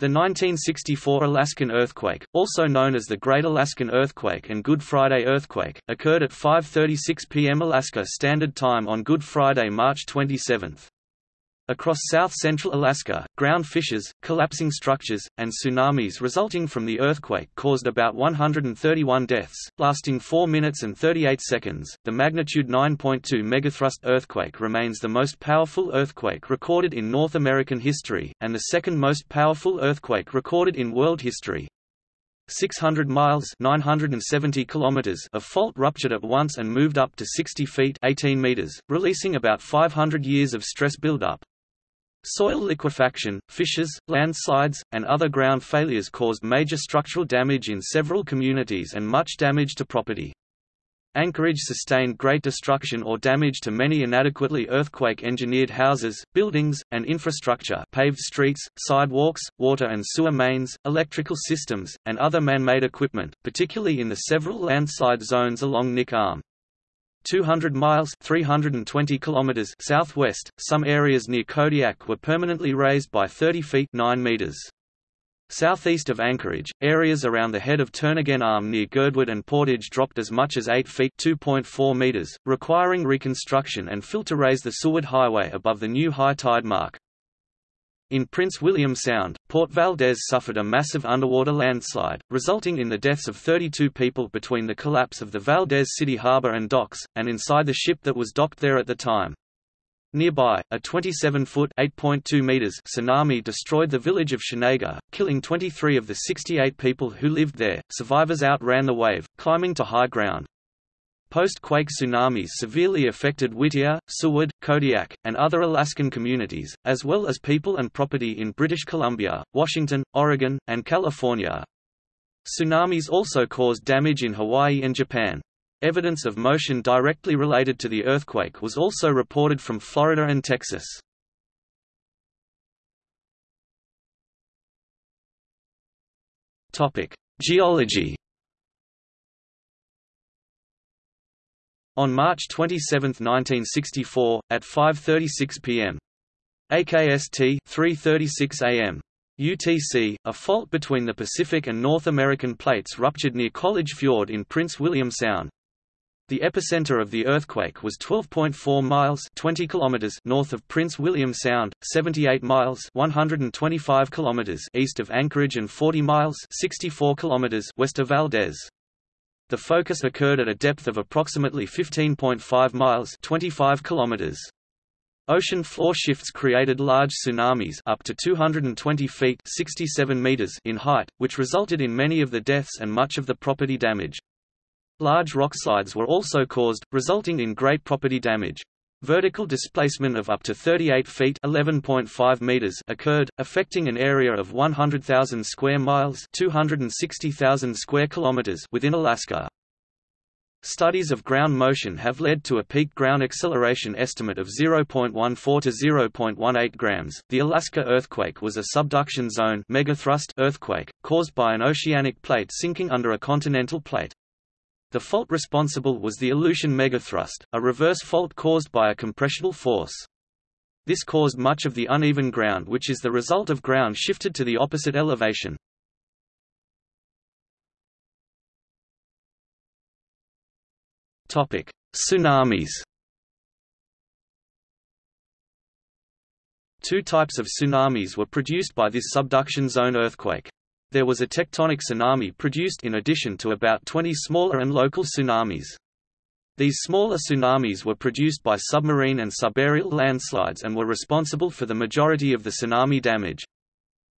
The 1964 Alaskan earthquake, also known as the Great Alaskan Earthquake and Good Friday Earthquake, occurred at 5.36 p.m. Alaska Standard Time on Good Friday, March 27. Across south-central Alaska, ground fissures, collapsing structures, and tsunamis resulting from the earthquake caused about 131 deaths, lasting 4 minutes and 38 seconds. The magnitude 9.2 megathrust earthquake remains the most powerful earthquake recorded in North American history, and the second most powerful earthquake recorded in world history. 600 miles 970 kilometers of fault ruptured at once and moved up to 60 feet 18 meters, releasing about 500 years of stress buildup. Soil liquefaction, fissures, landslides, and other ground failures caused major structural damage in several communities and much damage to property. Anchorage sustained great destruction or damage to many inadequately earthquake-engineered houses, buildings, and infrastructure paved streets, sidewalks, water and sewer mains, electrical systems, and other man-made equipment, particularly in the several landslide zones along Knik Arm. 200 miles 320 kilometers southwest, some areas near Kodiak were permanently raised by 30 feet 9 meters. Southeast of Anchorage, areas around the head of Turnagain Arm near Girdwood and Portage dropped as much as 8 feet 2.4 meters, requiring reconstruction and fill to raise the Seward Highway above the new high tide mark. In Prince William Sound, Port Valdez suffered a massive underwater landslide, resulting in the deaths of 32 people between the collapse of the Valdez City harbor and docks, and inside the ship that was docked there at the time. Nearby, a 27-foot (8.2 meters) tsunami destroyed the village of Chenega, killing 23 of the 68 people who lived there. Survivors outran the wave, climbing to high ground. Post-quake tsunamis severely affected Whittier, Seward, Kodiak, and other Alaskan communities, as well as people and property in British Columbia, Washington, Oregon, and California. Tsunamis also caused damage in Hawaii and Japan. Evidence of motion directly related to the earthquake was also reported from Florida and Texas. Geology On March 27, 1964, at 5.36 p.m. AKST 3.36 a.m. UTC, a fault between the Pacific and North American plates ruptured near College Fjord in Prince William Sound. The epicenter of the earthquake was 12.4 miles 20 kilometers north of Prince William Sound, 78 miles 125 kilometers east of Anchorage and 40 miles 64 kilometers west of Valdez. The focus occurred at a depth of approximately 15.5 miles 25 kilometers. Ocean floor shifts created large tsunamis up to 220 feet 67 meters in height, which resulted in many of the deaths and much of the property damage. Large rockslides were also caused, resulting in great property damage. Vertical displacement of up to 38 feet (11.5 meters) occurred, affecting an area of 100,000 square miles (260,000 square kilometers) within Alaska. Studies of ground motion have led to a peak ground acceleration estimate of 0.14 to 0.18 grams. The Alaska earthquake was a subduction zone megathrust earthquake caused by an oceanic plate sinking under a continental plate. The fault responsible was the Aleutian megathrust, a reverse fault caused by a compressional force. This caused much of the uneven ground which is the result of ground shifted to the opposite elevation. Topic: Tsunamis Two types of tsunamis were produced by this subduction zone earthquake. There was a tectonic tsunami produced in addition to about 20 smaller and local tsunamis. These smaller tsunamis were produced by submarine and subaerial landslides and were responsible for the majority of the tsunami damage.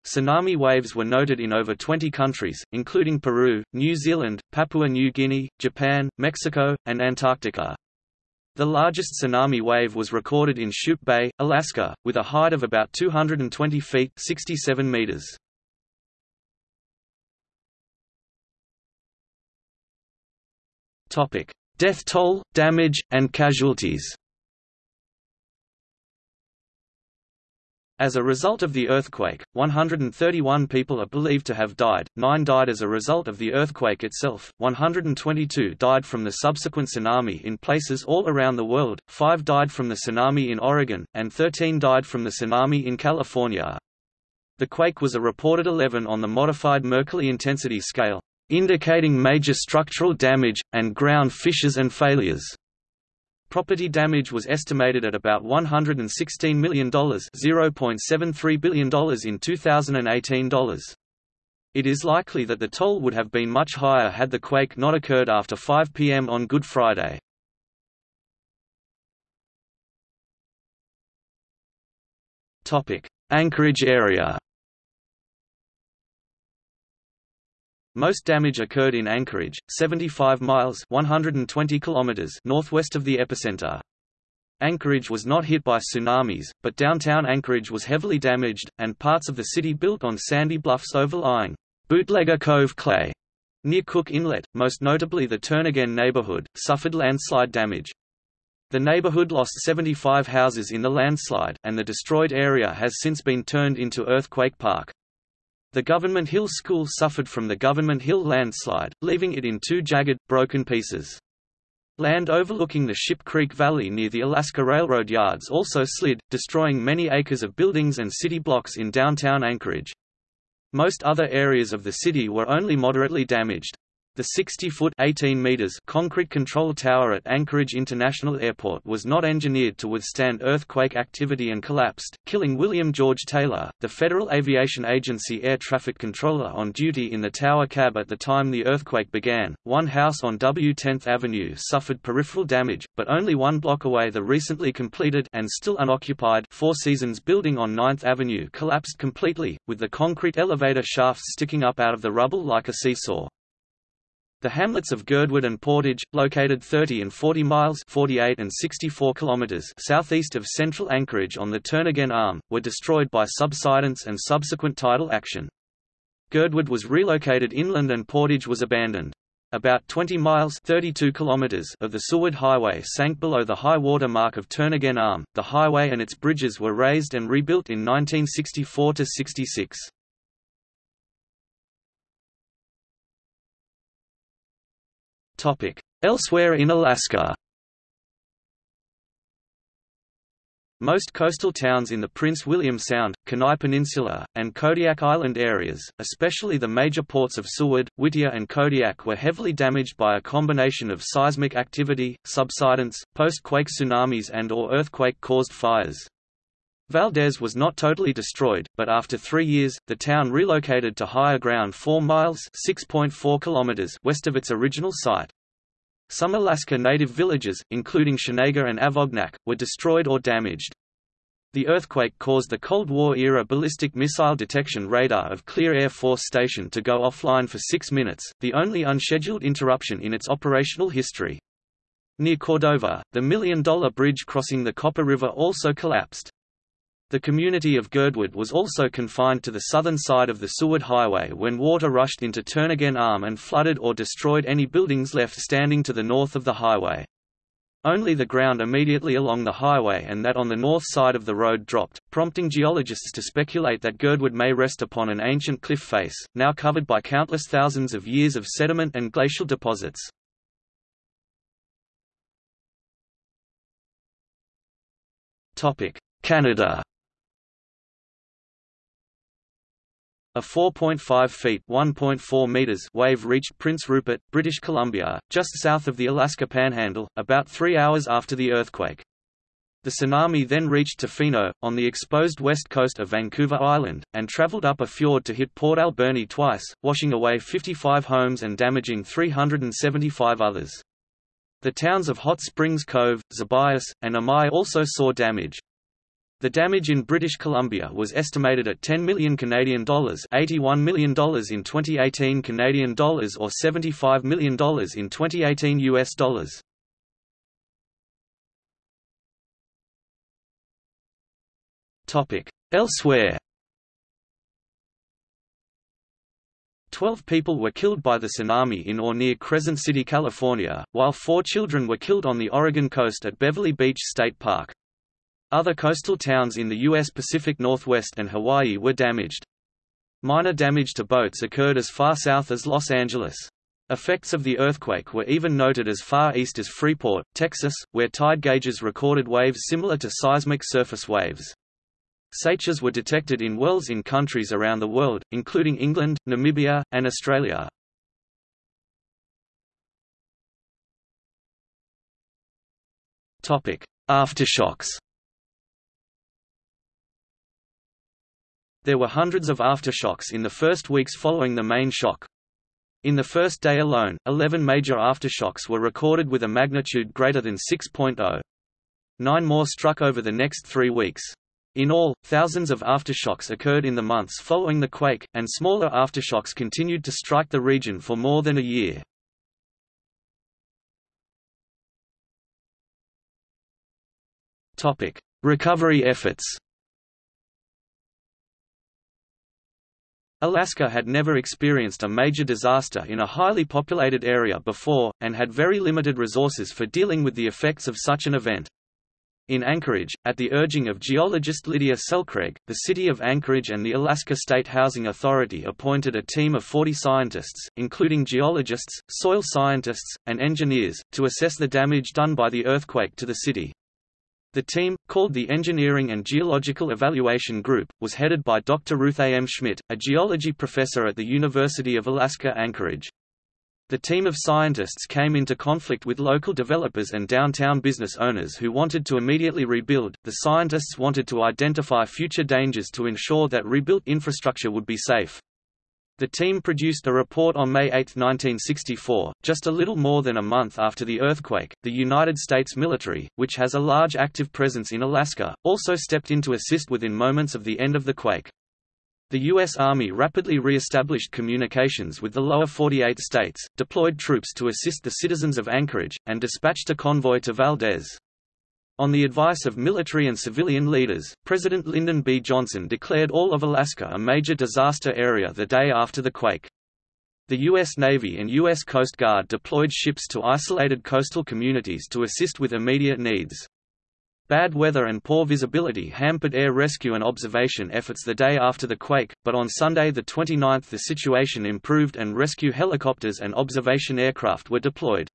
Tsunami waves were noted in over 20 countries, including Peru, New Zealand, Papua New Guinea, Japan, Mexico, and Antarctica. The largest tsunami wave was recorded in Shoup Bay, Alaska, with a height of about 220 feet 67 meters. Death toll, damage, and casualties. As a result of the earthquake, 131 people are believed to have died, 9 died as a result of the earthquake itself, 122 died from the subsequent tsunami in places all around the world, 5 died from the tsunami in Oregon, and 13 died from the tsunami in California. The quake was a reported 11 on the modified Mercalli intensity scale, indicating major structural damage, and ground fissures and failures. Property damage was estimated at about $116 million $0.73 billion in 2018 dollars. It is likely that the toll would have been much higher had the quake not occurred after 5 p.m. on Good Friday. Anchorage area Most damage occurred in Anchorage, 75 miles 120 kilometers northwest of the epicenter. Anchorage was not hit by tsunamis, but downtown Anchorage was heavily damaged, and parts of the city built on sandy bluffs overlying Bootlegger Cove Clay near Cook Inlet, most notably the Turnagain neighborhood, suffered landslide damage. The neighborhood lost 75 houses in the landslide, and the destroyed area has since been turned into Earthquake Park. The Government Hill School suffered from the Government Hill landslide, leaving it in two jagged, broken pieces. Land overlooking the Ship Creek Valley near the Alaska Railroad yards also slid, destroying many acres of buildings and city blocks in downtown Anchorage. Most other areas of the city were only moderately damaged. The 60-foot (18 meters) concrete control tower at Anchorage International Airport was not engineered to withstand earthquake activity and collapsed, killing William George Taylor, the Federal Aviation Agency air traffic controller on duty in the tower cab at the time the earthquake began. One house on W 10th Avenue suffered peripheral damage, but only one block away the recently completed and still unoccupied Four Seasons building on 9th Avenue collapsed completely, with the concrete elevator shafts sticking up out of the rubble like a seesaw. The hamlets of Girdwood and Portage, located 30 and 40 miles 48 and 64 kilometers southeast of central Anchorage on the Turnagain Arm, were destroyed by subsidence and subsequent tidal action. Girdwood was relocated inland and Portage was abandoned. About 20 miles 32 kilometers of the Seward Highway sank below the high water mark of Turnagain Arm. The highway and its bridges were raised and rebuilt in 1964–66. Elsewhere in Alaska Most coastal towns in the Prince William Sound, Kenai Peninsula, and Kodiak Island areas, especially the major ports of Seward, Whittier and Kodiak were heavily damaged by a combination of seismic activity, subsidence, post-quake tsunamis and or earthquake-caused fires. Valdez was not totally destroyed, but after three years, the town relocated to higher ground 4 miles kilometers west of its original site. Some Alaska Native villages, including Chenega and Afognak, were destroyed or damaged. The earthquake caused the Cold War-era ballistic missile detection radar of Clear Air Force Station to go offline for six minutes, the only unscheduled interruption in its operational history. Near Cordova, the Million Dollar Bridge crossing the Copper River also collapsed. The community of Girdwood was also confined to the southern side of the Seward Highway when water rushed into Turnagain Arm and flooded or destroyed any buildings left standing to the north of the highway. Only the ground immediately along the highway and that on the north side of the road dropped, prompting geologists to speculate that Girdwood may rest upon an ancient cliff face, now covered by countless thousands of years of sediment and glacial deposits. Canada A 4.5 feet (1.4 meters) wave reached Prince Rupert, British Columbia, just south of the Alaska Panhandle, about three hours after the earthquake. The tsunami then reached Tofino, on the exposed west coast of Vancouver Island, and traveled up a fjord to hit Port Alberni twice, washing away 55 homes and damaging 375 others. The towns of Hot Springs Cove, Zeballos, and Amai also saw damage. The damage in British Columbia was estimated at 10 million Canadian dollars, 81 million dollars in 2018 Canadian dollars or 75 million dollars in 2018 US dollars. Topic: Elsewhere. 12 people were killed by the tsunami in or near Crescent City, California, while four children were killed on the Oregon coast at Beverly Beach State Park. Other coastal towns in the U.S. Pacific Northwest and Hawaii were damaged. Minor damage to boats occurred as far south as Los Angeles. Effects of the earthquake were even noted as far east as Freeport, Texas, where tide gauges recorded waves similar to seismic surface waves. Seiches were detected in wells in countries around the world, including England, Namibia, and Australia. Aftershocks There were hundreds of aftershocks in the first weeks following the main shock. In the first day alone, 11 major aftershocks were recorded with a magnitude greater than 6.0. Nine more struck over the next three weeks. In all, thousands of aftershocks occurred in the months following the quake, and smaller aftershocks continued to strike the region for more than a year. Recovery efforts Alaska had never experienced a major disaster in a highly populated area before, and had very limited resources for dealing with the effects of such an event. In Anchorage, at the urging of geologist Lydia Selkregg, the city of Anchorage and the Alaska State Housing Authority appointed a team of 40 scientists, including geologists, soil scientists, and engineers, to assess the damage done by the earthquake to the city. The team, called the Engineering and Geological Evaluation Group, was headed by Dr. Ruth A. M. Schmidt, a geology professor at the University of Alaska Anchorage. The team of scientists came into conflict with local developers and downtown business owners who wanted to immediately rebuild. The scientists wanted to identify future dangers to ensure that rebuilt infrastructure would be safe. The team produced a report on May 8, 1964, just a little more than a month after the earthquake. The United States military, which has a large active presence in Alaska, also stepped in to assist within moments of the end of the quake. The U.S. Army rapidly re-established communications with the lower 48 states, deployed troops to assist the citizens of Anchorage, and dispatched a convoy to Valdez. On the advice of military and civilian leaders, President Lyndon B. Johnson declared all of Alaska a major disaster area the day after the quake. The U.S. Navy and U.S. Coast Guard deployed ships to isolated coastal communities to assist with immediate needs. Bad weather and poor visibility hampered air rescue and observation efforts the day after the quake, but on Sunday the 29th the situation improved and rescue helicopters and observation aircraft were deployed.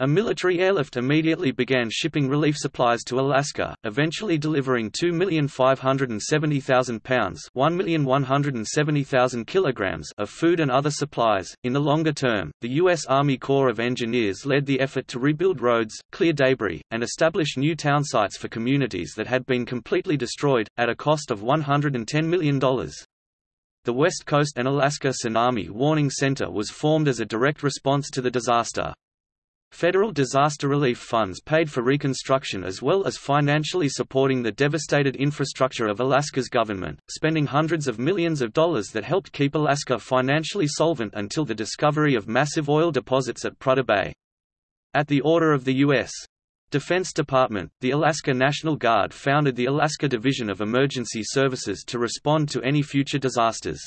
A military airlift immediately began shipping relief supplies to Alaska, eventually delivering 2,570,000 pounds (1,170,000 kilograms) of food and other supplies. In the longer term, the U.S. Army Corps of Engineers led the effort to rebuild roads, clear debris, and establish new town sites for communities that had been completely destroyed, at a cost of $110 million. The West Coast and Alaska Tsunami Warning Center was formed as a direct response to the disaster. Federal disaster relief funds paid for reconstruction as well as financially supporting the devastated infrastructure of Alaska's government, spending hundreds of millions of dollars that helped keep Alaska financially solvent until the discovery of massive oil deposits at Prudhoe Bay. At the order of the U.S. Defense Department, the Alaska National Guard founded the Alaska Division of Emergency Services to respond to any future disasters.